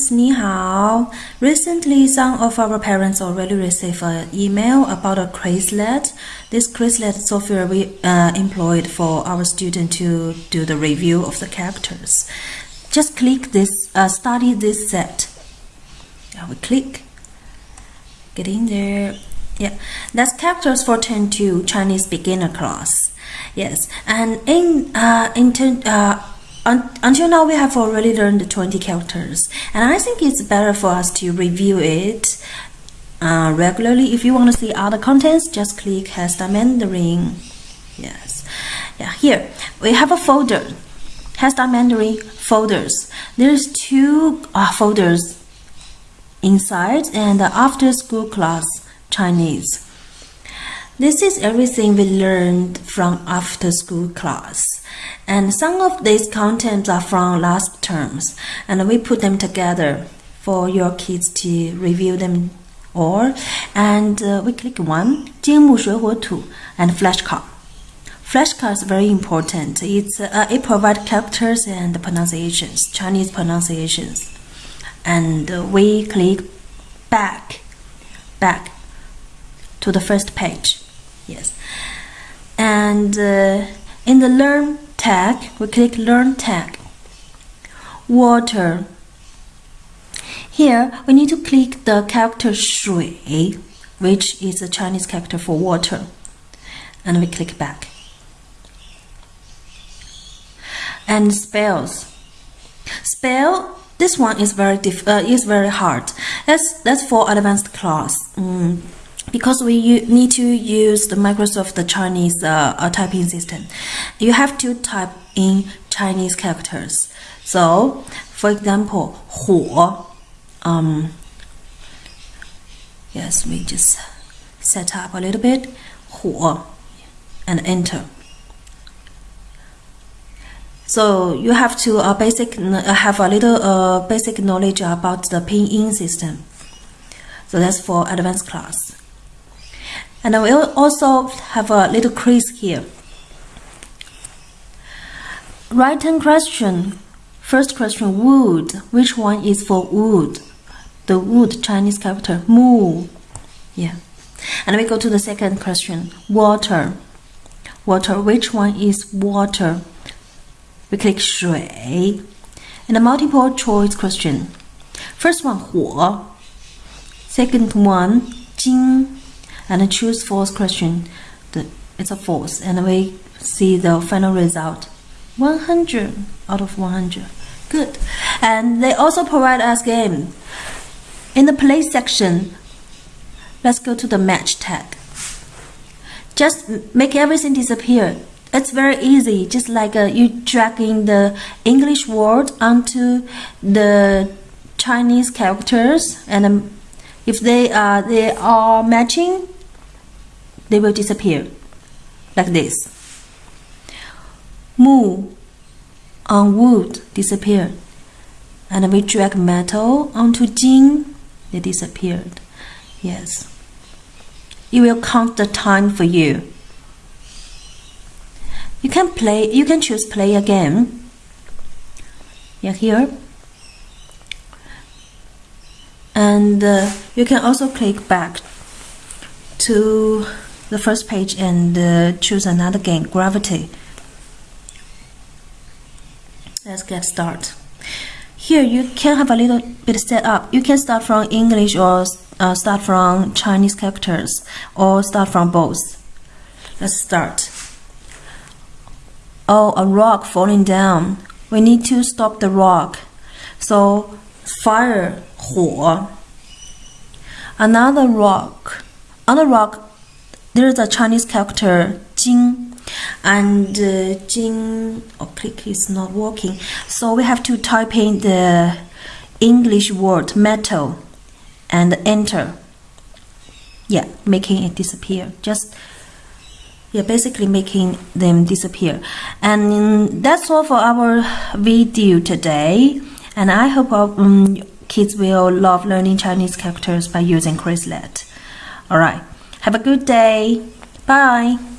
students. Recently, some of our parents already received an email about a Quizlet. This Quizlet software we uh, employed for our student to do the review of the characters. Just click this, uh, study this set. I will click. Get in there. Yeah, that's characters for 10 to Chinese beginner class. Yes, and in uh, in uh, un until now we have already learned 20 characters, and I think it's better for us to review it uh, regularly. If you want to see other contents, just click HeSTAR Mandarin. Yes, yeah. Here we have a folder, HeSTAR Mandarin folders. There's two uh, folders inside, and after school class Chinese. This is everything we learned from after school class. And some of these contents are from last terms, and we put them together for your kids to review them all. And uh, we click one, 金木水火土 and flashcard. Flashcard is very important. It's uh, it provides characters and pronunciations, Chinese pronunciations. And uh, we click back, back to the first page. Yes. And uh, in the Learn tag, we click Learn tag. Water. Here, we need to click the character 水, which is the Chinese character for water. And we click back. And spells. Spell this one is very diff uh, is very hard. That's that's for advanced class. Mm because we need to use the Microsoft the Chinese uh, uh, typing system, you have to type in Chinese characters. So, for example, 火, um, yes, we just set up a little bit, 火, and enter. So you have to uh, basic uh, have a little uh, basic knowledge about the pinyin system. So that's for advanced class. And I will also have a little quiz here. Written question. First question, wood. Which one is for wood? The wood, Chinese character, mu. Yeah. And we go to the second question, water. Water, which one is water? We click 水. And a multiple choice question. First one, 火. Second one, 金 and choose false question. The, it's a false, and we see the final result 100 out of 100. Good. And they also provide us game. In the play section, let's go to the match tag. Just make everything disappear. It's very easy, just like uh, you dragging the English word onto the Chinese characters, and um, if they are they are matching, they will disappear like this. Mu on wood disappeared, and we drag metal onto jing, they disappeared. Yes. It will count the time for you. You can play, you can choose play again. Yeah, here. And uh, you can also click back to the first page and uh, choose another game, Gravity. Let's get started. Here you can have a little bit set up. You can start from English or uh, start from Chinese characters or start from both. Let's start. Oh, a rock falling down. We need to stop the rock. So fire, 火. Another rock. On the rock, there is a Chinese character Jing and uh, Jing oh, click is not working. So we have to type in the English word metal and enter. Yeah making it disappear. Just yeah basically making them disappear. And that's all for our video today. And I hope um, kids will love learning Chinese characters by using Quizlet alright have a good day. Bye.